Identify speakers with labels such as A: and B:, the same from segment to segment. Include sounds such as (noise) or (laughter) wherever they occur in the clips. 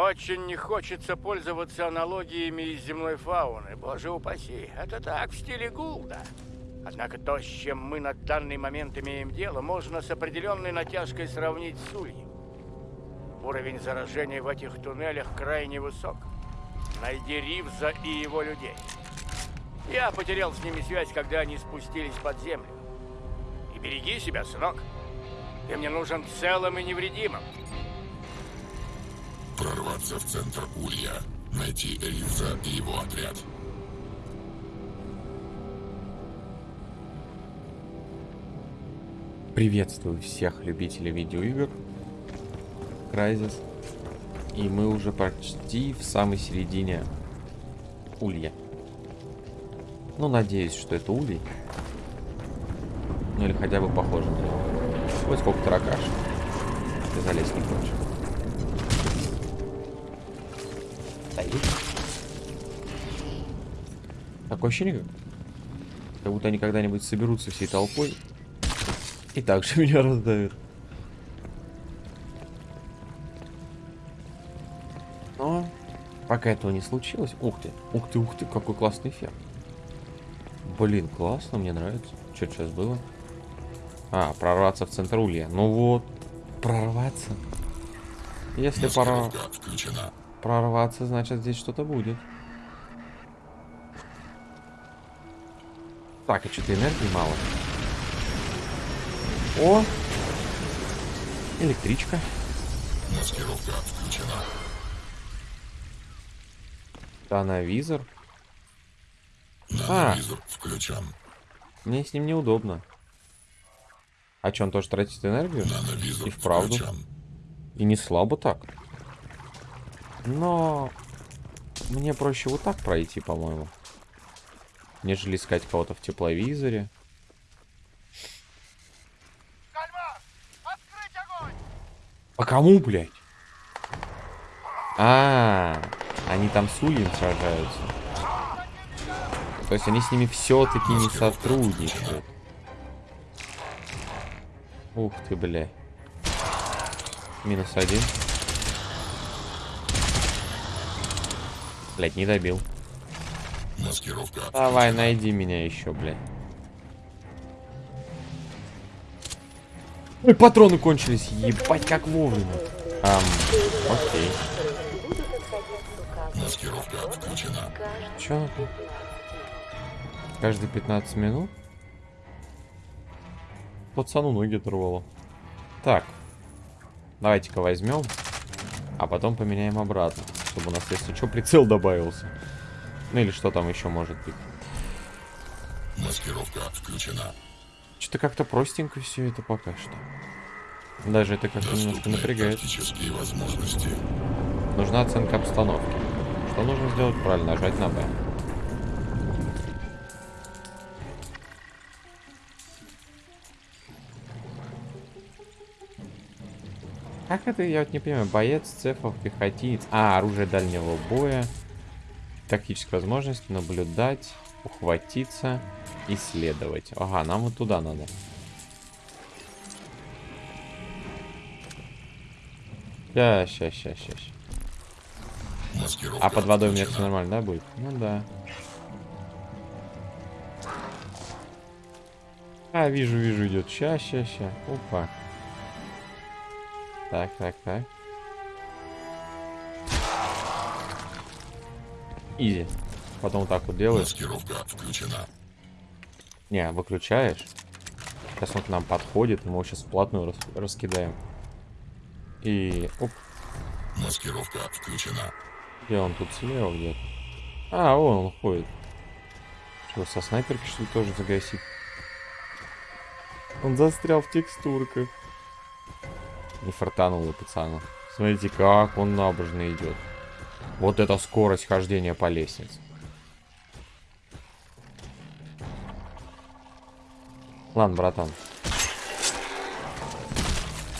A: Очень не хочется пользоваться аналогиями из земной фауны, боже упаси. Это так, в стиле Гулда. Однако то, с чем мы на данный момент имеем дело, можно с определенной натяжкой сравнить с ульем. Уровень заражения в этих туннелях крайне высок. Найди Ривза и его людей. Я потерял с ними связь, когда они спустились под землю. И береги себя, сынок. Ты мне нужен целым и невредимым.
B: Прорваться в центр Улья. Найти Ривза и его отряд.
C: Приветствую всех любителей видеоигр. Crysis. И мы уже почти в самой середине улья. Ну, надеюсь, что это улей. Ну, или хотя бы похоже на него. Ой, сколько таракаш. Ты залезть не хочешь. Стоит. Такое ощущение, как, будто они когда-нибудь соберутся всей толпой и также (laughs) меня раздавит. Но пока этого не случилось... Ух ты, ух ты, ух ты, какой классный эффект. Блин, классно, мне нравится. Что сейчас было? А, прорваться в центр улья. Ну вот, прорваться. Если пора... прорваться, значит здесь что-то будет. Так, а что-то энергии мало. О! Электричка.
B: Маскировка включена.
C: Нановизор.
B: Нановизор а, включен.
C: Мне с ним неудобно. А что, он тоже тратит энергию?
B: Нановизор
C: И вправду.
B: Включен.
C: И не слабо так. Но мне проще вот так пройти, по-моему. Нежели искать кого-то в тепловизоре. По кому, блядь? А, -а, -а они там с Ульем сражаются. То есть они с ними все-таки не сотрудничают. Ух ты, бля. Минус один. Блять, не добил.
B: Маскировка.
C: Давай, найди меня еще, блядь. Ой, патроны кончились. Ебать, как вовремя. Ам, окей.
B: Маскировка включена.
C: Че Каждые 15 минут? Пацану ноги оторвало. Так. Давайте-ка возьмем. А потом поменяем обратно. Чтобы у нас, если что, прицел добавился. Ну или что там еще может быть.
B: Маскировка включена.
C: Что-то как-то простенько все это пока что. Даже это как-то немножко напрягает.
B: возможности.
C: Нужна оценка обстановки. Что нужно сделать? Правильно, нажать на Б. Как это, я вот не понимаю, боец, цефов, пехотинец. А, оружие дальнего боя. Тактические возможности, наблюдать, ухватиться, исследовать. Ага, нам вот туда надо. Ща, ща, ща, ща. А под водой у меня все нормально, да, будет? Ну да. А, вижу, вижу, идет. Ща, ща, ща. Опа. Так, так, так. Изи. Потом вот так вот делаешь.
B: Маскировка включена.
C: Не, выключаешь. Сейчас он к нам подходит, мы его сейчас вплотную рас раскидаем. И... Оп.
B: Маскировка включена.
C: Где он тут слева где-то? А, вон он ходит. Что, со снайперки что ли тоже загасить? Он застрял в текстурках. Не фартануло пацану. Смотрите, как он набожно идет. Вот это скорость хождения по лестнице. Ладно, братан.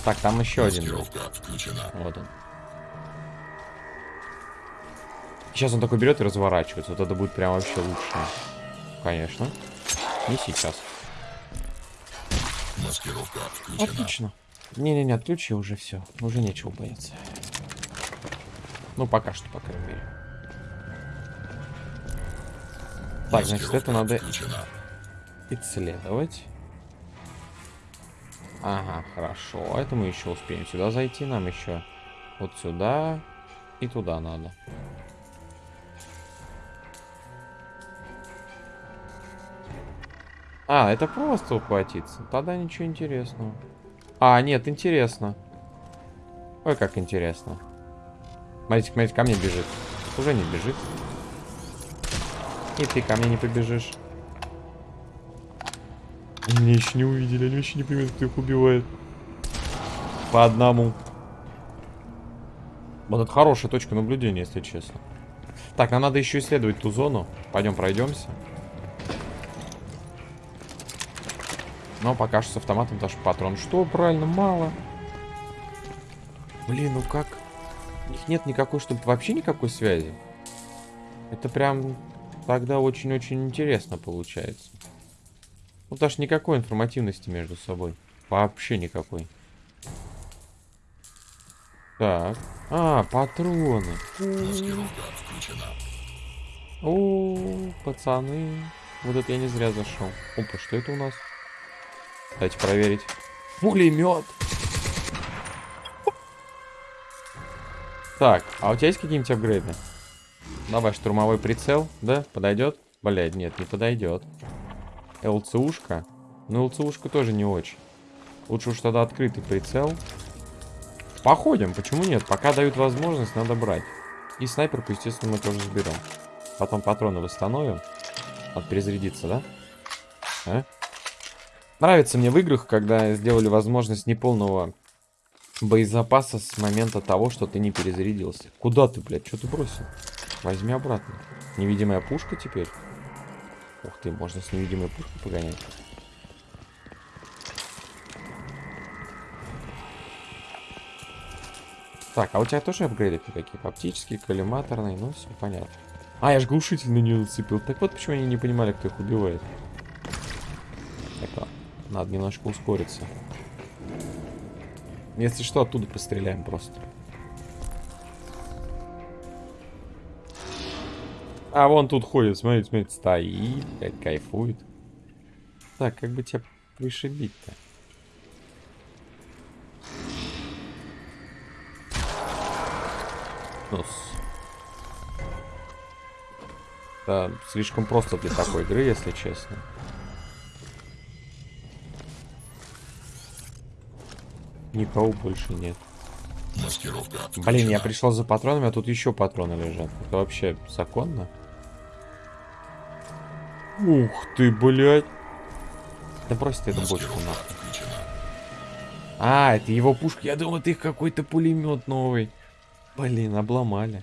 C: Так, там еще один.
B: Включена.
C: Вот он. Сейчас он такой берет и разворачивается. Вот это будет прям вообще лучше. Конечно. Не сейчас.
B: Маскировка включена.
C: Отлично. Не-не-не, отключи уже все. Уже нечего бояться. Ну, пока что, по крайней мере. Так, значит, это надо
B: Включена.
C: исследовать. Ага, хорошо. Это мы еще успеем сюда зайти. Нам еще вот сюда и туда надо. А, это просто ухватиться. Тогда ничего интересного. А, нет, интересно. Ой, как интересно. Смотрите, смотрите, ко мне бежит. Уже не бежит. И ты ко мне не побежишь. Меня еще не увидели, они еще не понимают, кто их убивает. По одному. Вот это хорошая точка наблюдения, если честно. Так, нам надо еще исследовать ту зону. Пойдем пройдемся. Но пока что с автоматом даже патрон. Что, правильно, мало. Блин, ну как? У них нет никакой, чтобы вообще никакой связи. Это прям тогда очень-очень интересно получается. Ну, даже никакой информативности между собой. Вообще никакой. Так. А, патроны. О, пацаны. Вот это я не зря зашел. Опа, что это у нас? Давайте проверить. Пулемет. Так, а у тебя есть какие-нибудь апгрейды? Давай, штурмовой прицел, да? Подойдет? Блядь, нет, не подойдет. ЛЦУшка. Ну, ЛЦУшка тоже не очень. Лучше уж тогда открытый прицел. Походим, почему нет? Пока дают возможность, надо брать. И снайперку, естественно, мы тоже заберем. Потом патроны восстановим. Надо перезарядиться, да? А? Нравится мне в играх, когда сделали возможность неполного боезапаса с момента того, что ты не перезарядился. Куда ты, блядь? Что ты бросил? Возьми обратно. Невидимая пушка теперь? Ух ты, можно с невидимой пушкой погонять. Так, а у тебя тоже апгрейды какие? Оптические, коллиматорные, ну все понятно. А, я же глушитель на нее нацепил. Так вот почему они не понимали, кто их убивает. Надо немножко ускориться. Если что, оттуда постреляем просто. А вон тут ходит, смотрите, смотрите, стоит, кайфует. Так, как бы тебя вышибить-то? Ну, Да, слишком просто для такой игры, если честно. Никого больше нет.
B: Маскировка
C: Блин, я пришел за патронами, а тут еще патроны лежат. Это вообще законно? Ух ты, блядь. Да брось ты эту бочку нахуй. А, это его пушка. Я думал, это их какой-то пулемет новый. Блин, обломали.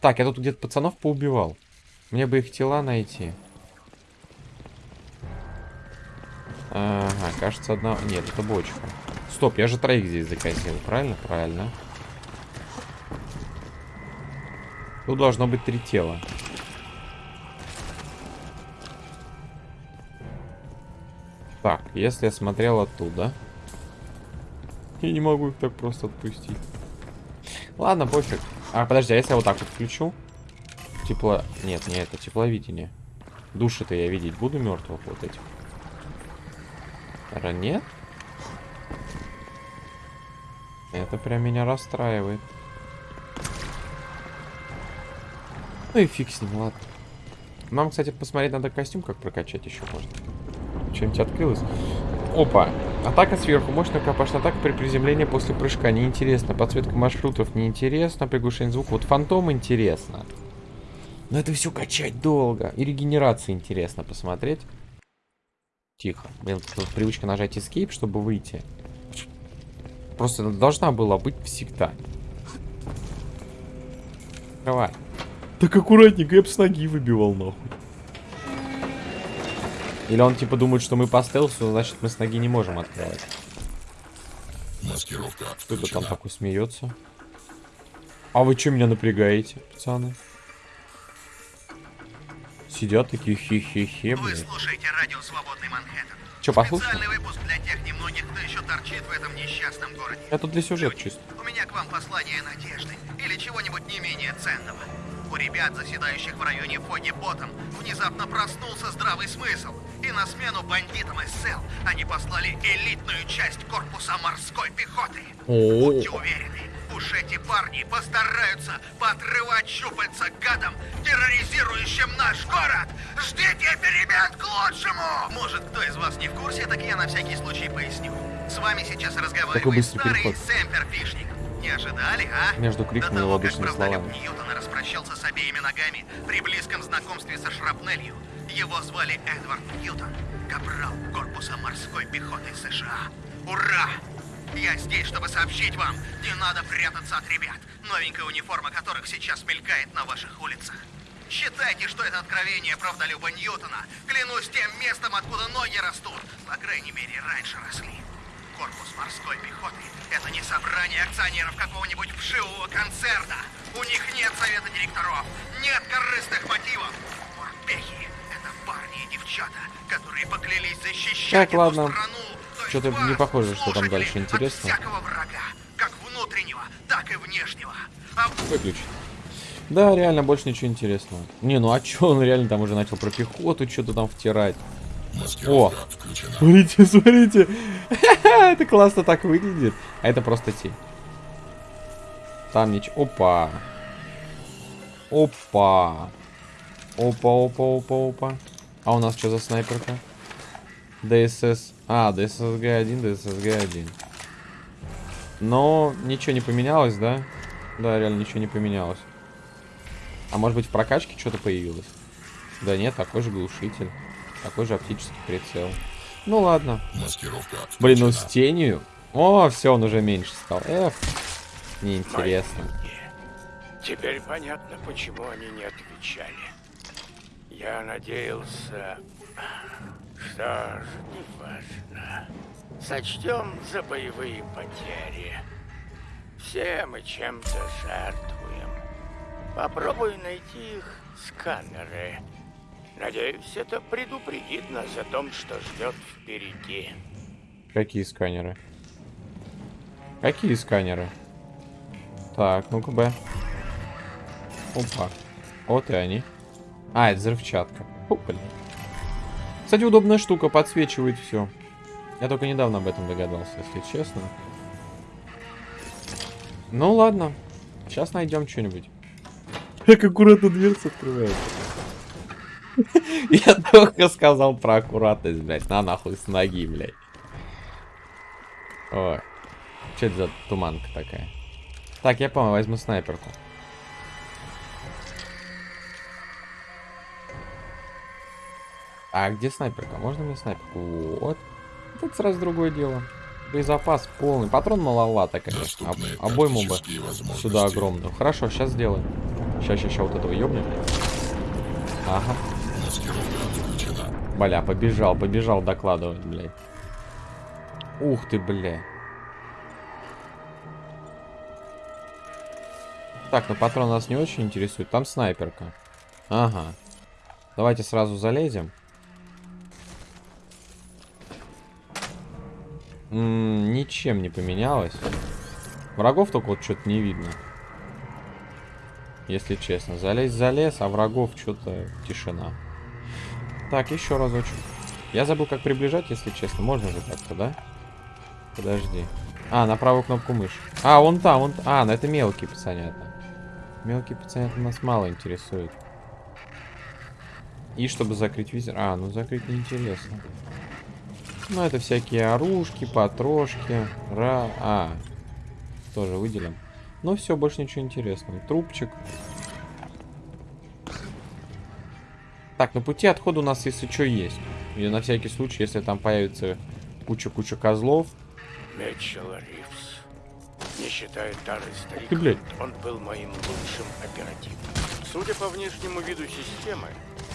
C: Так, я тут где-то пацанов поубивал. Мне бы их тела найти. Ага, кажется, одна... Нет, это бочка. Стоп, я же троих здесь заказил, правильно? Правильно. Тут должно быть три тела. Так, если я смотрел оттуда... Я не могу их так просто отпустить. Ладно, пофиг. А, подожди, а если я вот так вот включу? Тепло... Нет, не это, тепловидение. Души-то я видеть буду мертвых вот этих. Ра, нет? Это прям меня расстраивает. Ну и фиг с ним, ладно. Нам, кстати, посмотреть надо костюм, как прокачать еще можно. Что-нибудь открылось. Опа. Атака сверху. Мощная рукопашная атака при приземлении после прыжка. Неинтересно. Подсветка маршрутов неинтересно. Приглушение звука. Вот фантом интересно. Но это все качать долго. И регенерация интересно посмотреть. Тихо. Блин, тут привычка нажать Escape, чтобы выйти. Просто она должна была быть всегда. Давай. Так аккуратненько, я бы с ноги выбивал нахуй. Или он типа думает, что мы по стелсу, значит мы с ноги не можем открывать.
B: Маскировка
C: Кто-то там такой смеется. А вы что меня напрягаете, пацаны? Сидят такие хе-хе-хе,
D: Вы слушаете радио «Свободный Манхэттен».
C: Че, послушал?
D: Специальный выпуск для тех немногих, кто еще торчит в этом несчастном городе.
C: Тут для сюжета чисто.
D: у меня к вам послание надежды или чего-нибудь не менее ценного. У ребят, заседающих в районе Фоги Ботом, внезапно проснулся здравый смысл. И на смену бандитам из СЭЛ они послали элитную часть корпуса морской пехоты. Будьте уверены, уж эти парни постараются поотрывать щупальца гадам, терроризирующим наш город. Ждите перемен к лучшему! Может, кто из вас не в курсе, так я на всякий случай поясню. С вами сейчас разговаривает старый
C: переход.
D: Сэмперфишник. Не ожидали, а?
C: Между криками
D: До того, как
C: словами.
D: Ньютона распрощался с обеими ногами при близком знакомстве со шрапнелью. Его звали Эдвард Ньютон, капрал корпуса морской пехоты США. Ура! Я здесь, чтобы сообщить вам, не надо прятаться от ребят, новенькая униформа которых сейчас мелькает на ваших улицах. Считайте, что это откровение правдолюба Ньютона. Клянусь тем местом, откуда ноги растут. По крайней мере, раньше росли. Корпус морской пехоты — это не собрание акционеров какого-нибудь вшивого концерна. У них нет совета директоров, нет корыстных мотивов. Морпехи — это парни и девчата, которые поклялись защищать
C: Так, ладно.
D: эту страну. То есть
C: Чё-то
D: вас,
C: не похоже, что там дальше интересно.
D: От всякого врага, как внутреннего, так и внешнего. А
C: Выключить. Да, реально, больше ничего интересного. Не, ну а чё, он реально там уже начал про пехоту что-то там втирать.
B: Маскировка включена.
C: Смотрите, смотрите. (laughs) Это классно так выглядит. А это просто тень. Там ничего. Опа. Опа. Опа, опа, опа, опа. А у нас что за снайперка? ДСС. А, ДССГ-1, ДССГ-1. Но ничего не поменялось, да? Да, реально ничего не поменялось. А может быть в прокачке что-то появилось? Да нет, такой же глушитель. Такой же оптический прицел. Ну ладно.
B: Маскировка
C: Блин, ну с тенью. О, все, он уже меньше стал. Эх, неинтересно.
A: Теперь понятно, почему они не отвечали. Я надеялся... Что ж, неважно. Сочтем за боевые потери. Все мы чем-то жертвуем. Попробуй найти их сканеры. Надеюсь, это предупредит нас о том, что ждет впереди.
C: Какие сканеры? Какие сканеры? Так, ну-ка, Б. Опа. Вот и они. А, это взрывчатка. Фу, блин. Кстати, удобная штука, подсвечивает все. Я только недавно об этом догадался, если честно. Ну ладно. Сейчас найдем что-нибудь. (laughs) Как аккуратно дверца открывается. (laughs) Я только сказал про аккуратность, блядь. На нахуй с ноги, блядь. Ой. Что это за туманка такая? Так, я понял, возьму снайперку. А где снайперка? Можно мне снайперку? Вот. Это сразу другое дело. Боезапас полный. Патрон маловато, конечно. Об- обойму бы сюда огромную. Хорошо, сейчас сделаем. Сейчас, сейчас, сейчас вот этого ёбнем. Ага. Бля, побежал, побежал докладывать, блядь. Ух ты, бля. Так, ну патрон нас не очень интересует. Там снайперка. Ага. Давайте сразу залезем. Ничем не поменялось. Врагов только вот что-то не видно. Если честно. Залезь залез, а врагов что-то тишина. Так, еще разочек. Я забыл, как приближать, если честно. Можно же как-то, да? Подожди. А, на правую кнопку мыши. А, он там, он... А, ну это мелкий пацанята. Мелкий пацанята нас мало интересует. И чтобы закрыть визор... А, ну закрыть неинтересно. Ну, это всякие оружки, потрошки. Ра... А, тоже выделим. Ну, все, больше ничего интересного. Трубчик. Так, на пути отхода у нас, если что, есть. И на всякий случай, если там появится куча-куча козлов.
A: Митчелл Ривз. Не считая старый старик,
C: Ты, блядь.
A: он был моим лучшим оперативником. Судя по внешнему виду системы,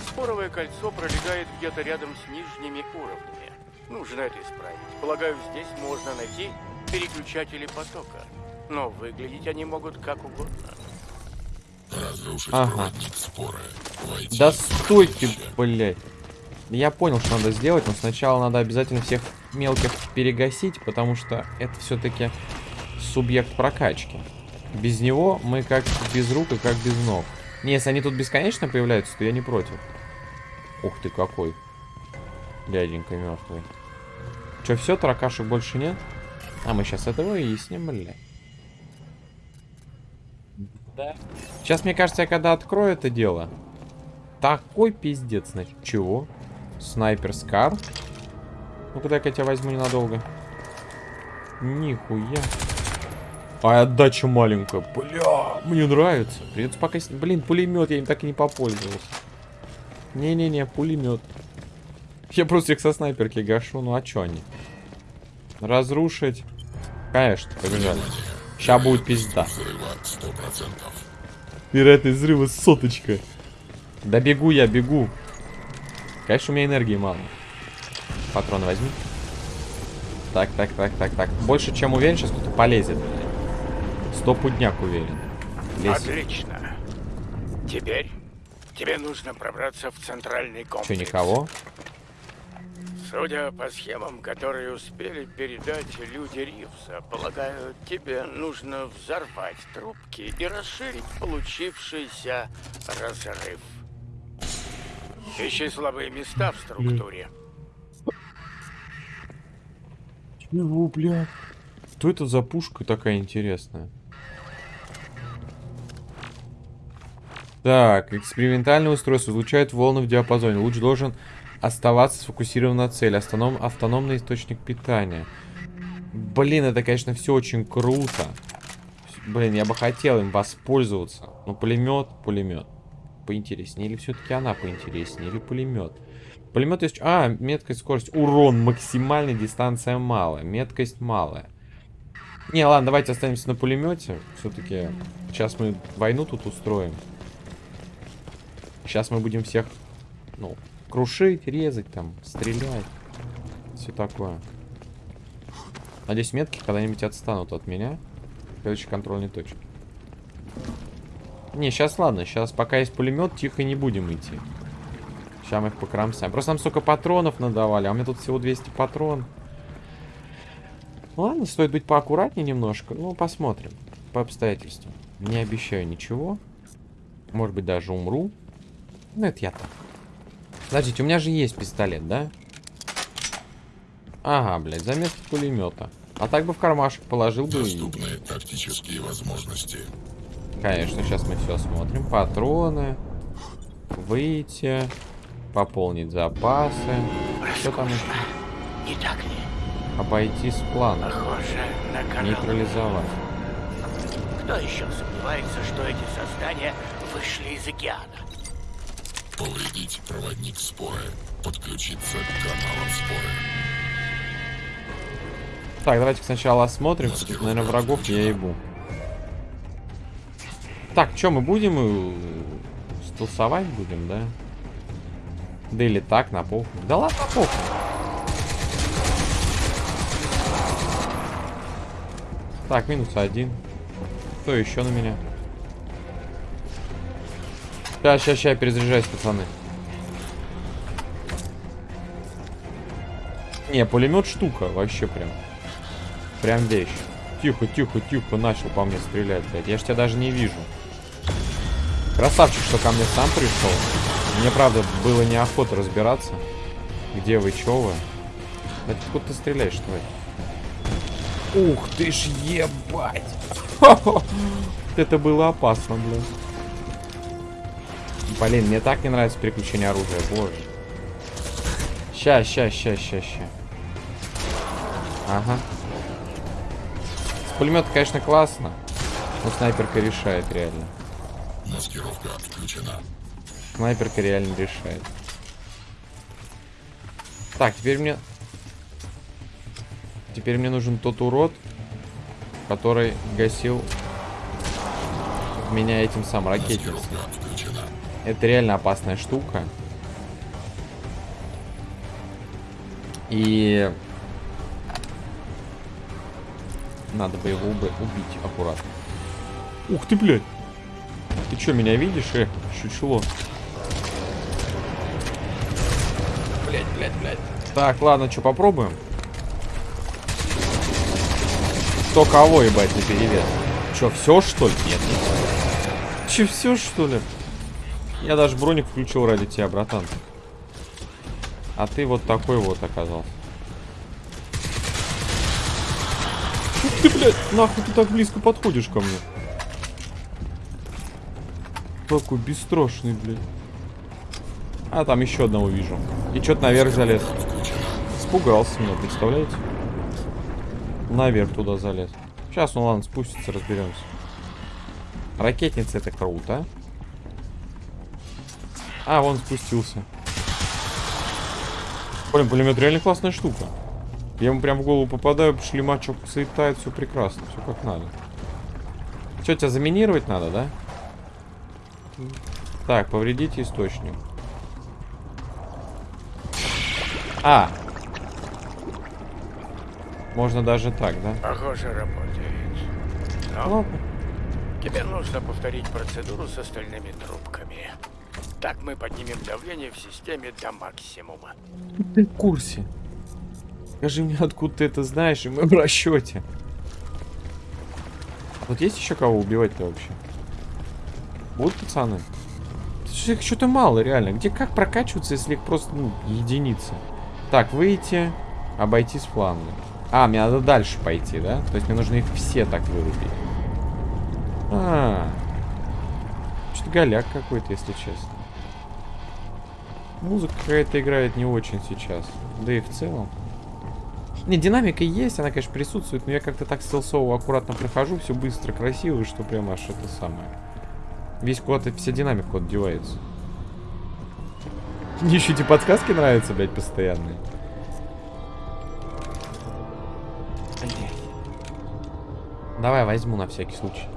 A: споровое кольцо пролегает где-то рядом с нижними уровнями. Нужно это исправить. Полагаю, здесь можно найти переключатели потока. Но выглядеть они могут как угодно.
B: Разрушить
C: Ага.
B: проводник споры. Войти
C: Да стойте, блядь. Я понял, что надо сделать, но сначала надо обязательно всех мелких перегасить, потому что это все-таки субъект прокачки. Без него мы как без рук и как без ног. Не, если они тут бесконечно появляются, то я не против. Ух ты какой. Дяденька мертвый. Че, все, таракашек больше нет? А мы сейчас это выясним, бля. Да. Сейчас, мне кажется, я когда открою это дело, такой пиздец, значит. Чего? Снайпер Скар. Ну-ка, дай-ка я тебя возьму ненадолго. Нихуя. А отдача маленькая. Бля, мне нравится. Придется пока... Блин, пулемет, я им так и не попользовался. Не-не-не, пулемет. Я просто их со снайперки гашу. Ну а чё они? Разрушить. Конечно, побежали. Сейчас будет пизда.
B: Взрыва 100%.
C: Вероятность взрыва соточка. Да бегу я, бегу. Конечно, у меня энергии мало. Патроны возьми. Так, так, так, так, так. Больше, чем уверен, сейчас кто-то полезет. Стопудняк уверен. Лезь.
A: Отлично. Теперь тебе нужно пробраться в центральный комплекс.
C: Че, никого?
A: Судя по схемам, которые успели передать люди Ривса, полагаю, тебе нужно взорвать трубки и расширить получившийся разрыв. Ищи слабые места в структуре.
C: Чего, бля? Что это за пушка такая интересная? Так, экспериментальное устройство излучает волны в диапазоне. Луч должен оставаться сфокусирован на цели. Автоном, автономный источник питания. Блин, это, конечно, все очень круто. Блин, я бы хотел им воспользоваться. Но пулемет, пулемет. Поинтереснее. Или все-таки она поинтереснее? Или пулемет? Пулемет есть... А, меткость, скорость. Урон максимальный, дистанция малая. Меткость малая. Не, ладно, давайте останемся на пулемете. Все-таки сейчас мы войну тут устроим. Сейчас мы будем всех, ну, крушить, резать там, стрелять. Все такое. Надеюсь, метки когда-нибудь отстанут от меня. Следующей контрольной точки. Не, сейчас ладно. Сейчас пока есть пулемет, тихо не будем идти. Сейчас мы их покромсаем. Просто нам столько патронов надавали, а у меня тут всего 200 патрон. Ладно, стоит быть поаккуратнее немножко. Ну, посмотрим. По обстоятельствам. Не обещаю ничего. Может быть, даже умру. Ну, это я так. Подождите, у меня же есть пистолет, да? Ага, блядь, замес пулемета. А так бы в кармашек положил бы и...
B: Доступны тактические возможности.
C: Конечно, сейчас мы все осмотрим. Патроны. Выйти. Пополнить запасы. Что там еще?
A: Не так ли?
C: Обойти с плана.
A: Похоже на канал.
C: Нейтрализовать.
A: Кто еще сомневается, что эти создания вышли из океана?
B: Повредить проводник споры. Подключиться к каналам споры.
C: Так, давайте сначала осмотрим. Тут, наверное, врагов я ебу. Так, что мы будем? э, Стелсовать будем, да? Да или так, на похуй. Да ладно, на похуй. Так, минус один. Кто еще на меня? Сейчас, сейчас, сейчас, перезаряжаюсь, пацаны. Не, пулемет штука, вообще прям. Прям вещь. Тихо, тихо, тихо, начал по мне стрелять, блядь. Я ж тебя даже не вижу. Красавчик, что ко мне сам пришел. Мне, правда, было неохота разбираться. Где вы, чё вы? Да откуда ты стреляешь, тварь? Ух ты ж ебать! (laughs) Это было опасно, блядь. Блин, мне так не нравится переключение оружия, боже. Ща, ща, ща, ща, ща. Ага. Пулемет, конечно, классно. Но снайперка решает реально.
B: Маскировка отключена.
C: Снайперка реально решает. Так, теперь мне... Теперь мне нужен тот урод, который гасил меня этим сам ракетницей. Это реально опасная штука. И... Надо бы его убить аккуратно. Ух ты, блядь! Ты чё, меня видишь, э? Чучело. Блядь, блядь, блядь. Так, ладно, что, попробуем? Кто кого, ебать, на перевес? Че, все что ли? Нет. Че, все что ли? Я даже броник включил ради тебя, братан. А ты вот такой вот оказался. Ух ты, блядь, нахуй ты так близко подходишь ко мне? Такой бесстрашный, блядь. А, там еще одного вижу. И что-то наверх залез. Испугался меня, представляете? Наверх туда залез. Сейчас, ну ладно, спустится, разберемся. Ракетница это круто. А, вон спустился. Блин, пулемет реально классная штука. Я ему прям в голову попадаю, шлемачок слетает, все прекрасно, все как надо. Что, тебя заминировать надо, да? Так, повредите источник. А! Можно даже так, да?
A: Похоже, работает. Но
C: Ладно.
A: тебе нужно повторить процедуру с остальными трубками. Так мы поднимем давление в системе до максимума.
C: Ты в курсе? Скажи мне, откуда ты это знаешь, и мы в расчете. Вот есть еще кого убивать-то вообще? Будут пацаны? Их что-то мало, реально. Где как прокачиваться, если их просто, ну, единицы? Так, выйти, обойти с фланга. А, мне надо дальше пойти, да? То есть мне нужно их все так вырубить. А, голяк какой-то, если честно. Музыка какая-то играет не очень сейчас. Да и в целом. Не, динамика есть, она, конечно, присутствует, но я как-то так стелсово аккуратно прохожу, все быстро, красиво, что прям аж это самое. Весь куда-то, вся динамика куда-то девается. Мне еще эти подсказки нравятся, блядь, постоянные. Давай возьму на всякий случай.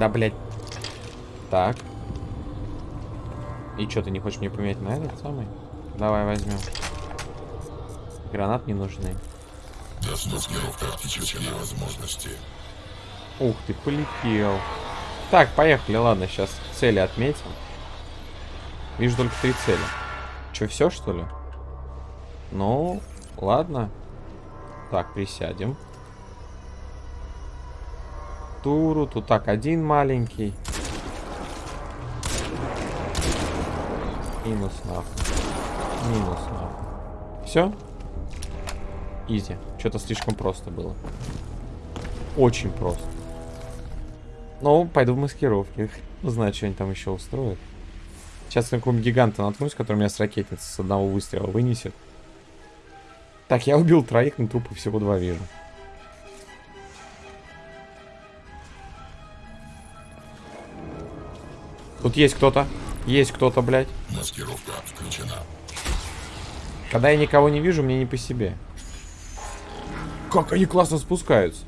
C: Да, блядь. Так. И что, ты не хочешь мне поменять на этот самый? Давай возьмем. Гранат не нужны.
B: Маскировка тактические возможности.
C: Ух ты, полетел. Так, поехали, ладно, сейчас цели отметим. Вижу только три цели. Че, все, что ли? Ну, ладно. Так, присядем. Туру, тут так, один маленький. Минус нахуй. Минус нахуй. Все? Изи. Что-то слишком просто было. Очень просто. Ну, пойду в маскировке. Узнаю, что они там еще устроят. Сейчас на какого-нибудь гиганта наткнусь, который меня с ракетницы с одного выстрела вынесет. Так, я убил троих, но трупы всего два вижу. Тут есть кто-то. Есть кто-то, блядь.
B: Маскировка включена.
C: Когда я никого не вижу, мне не по себе. Как они классно спускаются.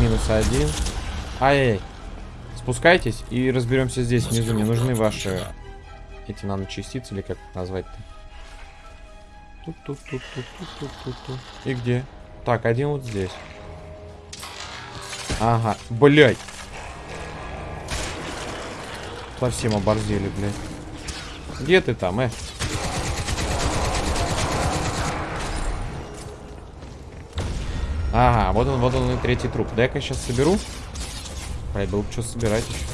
C: Минус один. Ай-яй. Спускайтесь и разберемся здесь внизу. Мне нужны ваши эти наночастицы, или как назвать-то. Тут-тут-тут-тут-тут-тут-тут. И где? Так, один вот здесь. Ага, блядь. Совсем оборзели, блядь. Где ты там, э? Ага, вот он, вот он и третий труп. Дай-ка сейчас соберу. Блядь, было бы что собирать еще.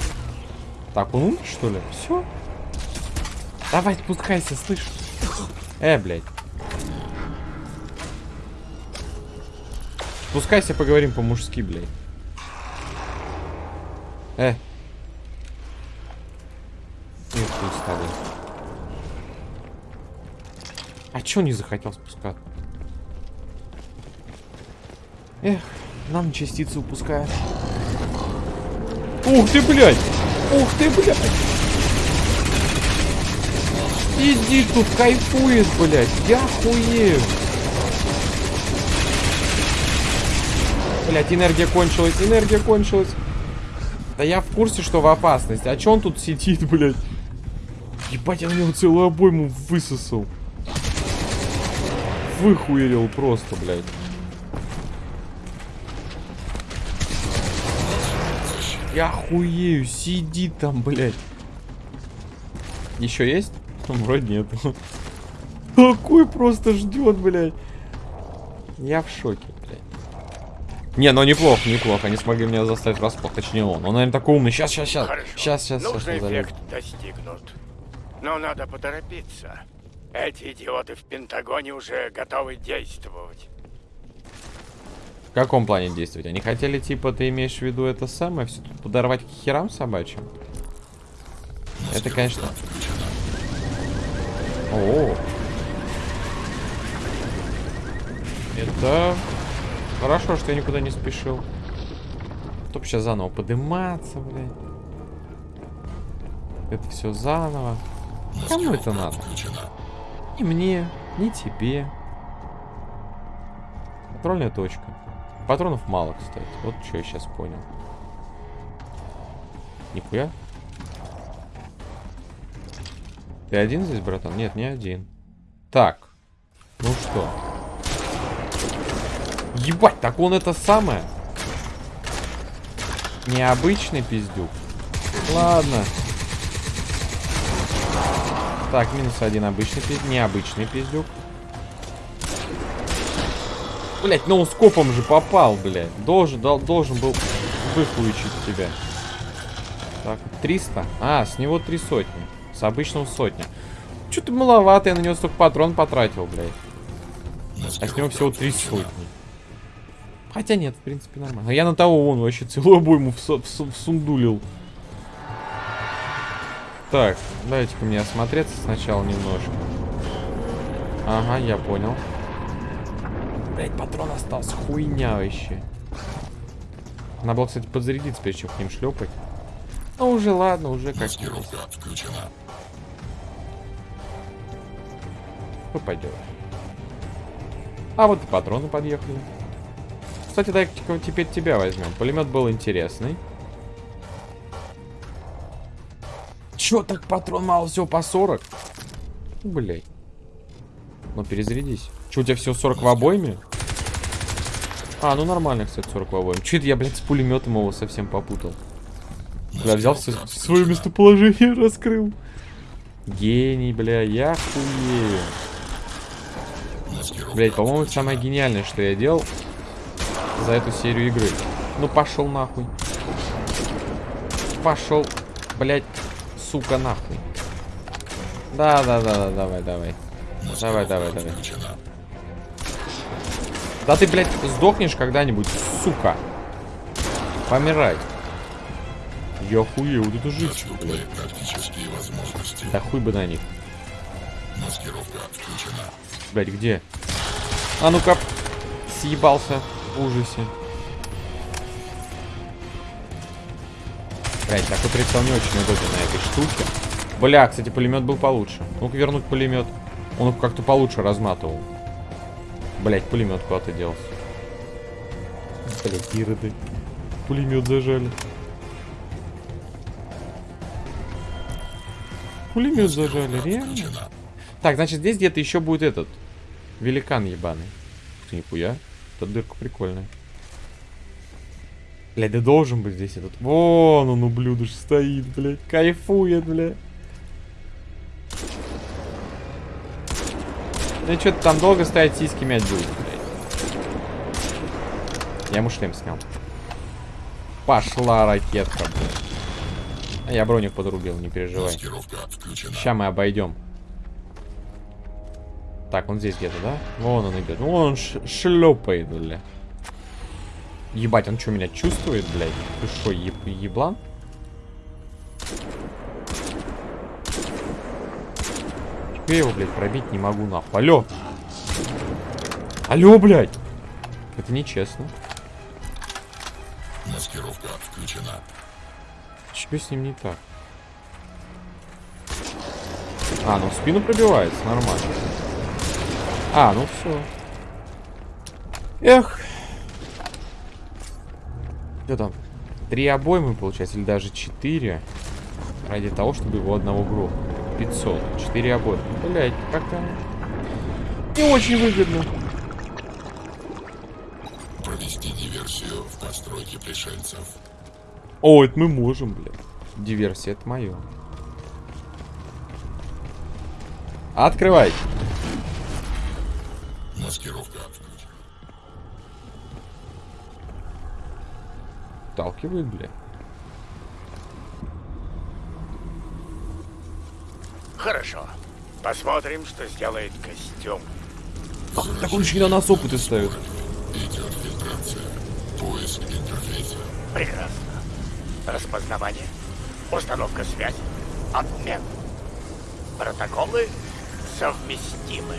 C: Так, он умер, что ли? Все. Давай, спускайся, слышь. Э, блядь. Спускайся, поговорим по-мужски, блядь. Э. Нет, хуй с тобой. А чё не захотел спускаться? Эх, нам частицы упускает. Ух ты, блядь! Ух ты, блядь! Иди тут, кайфует, блядь! Я хуею! Блядь, энергия кончилась, энергия кончилась. Да я в курсе, что в опасности. А чё он тут сидит, блядь? Ебать, я на него целую обойму высосал. Выхуерил просто, блядь. Я хуею, сидит там, блядь. Еще есть? (laughs) Вроде нет. (laughs) Такой просто ждет, блядь. Я в шоке, блядь. Не, ну неплохо, неплохо. Они смогли меня заставить врасплох. Точнее он. Он, наверное, такой умный. Сейчас, сейчас, сейчас.
A: Хорошо.
C: Сейчас, сейчас, сейчас.
A: Нужный
C: назовем.
A: эффект достигнут. Но надо поторопиться. Эти идиоты в Пентагоне уже готовы действовать.
C: В каком плане действовать? Они хотели, типа, ты имеешь в виду это самое, все тут подорвать к херам собачьим? Это, конечно... О, это хорошо, что я никуда не спешил. Чтоб сейчас заново подниматься, блядь. Это все заново. Кому это надо? Ни мне, ни тебе. Контрольная точка. Патронов мало, кстати. Вот что я сейчас понял. Нихуя. Ты один здесь, братан? Нет, не один. Так. Ну что? Ебать, так он это самое? Необычный пиздюк. Ладно. Так, минус один обычный пиздюк. Необычный пиздюк. Блять, ну скопом же попал, блядь. Должен, дол- должен был выхуичить тебя. Так, 300. А, с него три сотни. С обычного сотня. Что-то маловато, я на него столько патрон потратил, блядь. А с него всего три сотни. Хотя нет, в принципе, нормально. А я на того вон вообще целую обойму всу- всу- всундулил. Так, дайте-ка мне осмотреться сначала немножко. Ага, я понял. Блять, патрон остался. Хуйня вообще. Надо было, кстати, подзарядиться, прежде чем к ним шлепать. Ну уже ладно, уже как
B: Маскировка включена.
C: что поделаешь. А вот и патроны подъехали. Кстати, дай теперь тебя возьмем. Пулемет был интересный. Чё так патрон мало всего по 40? Блять. Ну перезарядись. Че, у тебя все 40 в обойме? А, ну нормально, кстати, 40 в обойме. Че это я, блядь, с пулеметом его совсем попутал? Бля, взял все, свое местоположение, (laughs) раскрыл. Гений, бля, я хуею. Блять, по-моему, это самое гениальное, что я делал за эту серию игры. Ну пошел нахуй. Пошел, блять, сука, нахуй. Да, да, да, да, давай, давай. Давай, давай, давай. Да ты, блядь, сдохнешь когда-нибудь, сука. Помирай. Я хуею, вот это жизнь. Да хуй бы на них.
B: Маскировка включена.
C: Блядь, где? А ну-ка. Съебался в ужасе. Блядь, такой прицел не очень удобен на этой штуке. Бля, кстати, пулемет был получше. Ну-ка вернуть пулемет. Он как-то получше разматывал. Блять, пулемет куда-то делся. Блять, ироды. Пулемет зажали. Пулемет зажали, реально? Так, значит, здесь где-то еще будет этот великан ебаный. Нихуя. Эта дырка прикольная. Блядь, да должен быть здесь этот. Вон он, ублюдок, стоит, блядь. Кайфует, блядь. Ну что-то там долго стоять, сиськи мять будет, блядь. Я ему шлем снял. Пошла ракетка, блядь. А я броник подрубил, не переживай. Сейчас мы обойдем. Так, он здесь где-то, да? Вон он идет. Вон он шлепает, бля. Ебать, он что, меня чувствует, блядь? Ты что, еб еблан? Я его, блядь, пробить не могу, нахуй? Алло! Алло, блядь! Это нечестно.
B: Маскировка включена.
C: Что с ним не так? А, ну в спину пробивается, нормально. А, ну все. Эх. Что там? Три обоймы, получается, или даже четыре. Ради того, чтобы его одного грохнуть. 500. Четыре обоймы. Блять, как-то... Не очень выгодно.
B: Провести диверсию в постройке пришельцев.
C: О, это мы можем, блядь. Диверсия, это мое. Открывай.
B: Маскировка включена.
C: Вталкивает, бля.
A: Хорошо. Посмотрим, что сделает костюм.
C: Так он еще и на нас опыты ставит.
B: Поиск интерфейса.
A: Прекрасно. Распознавание, установка связи, обмен. Протоколы совместимы.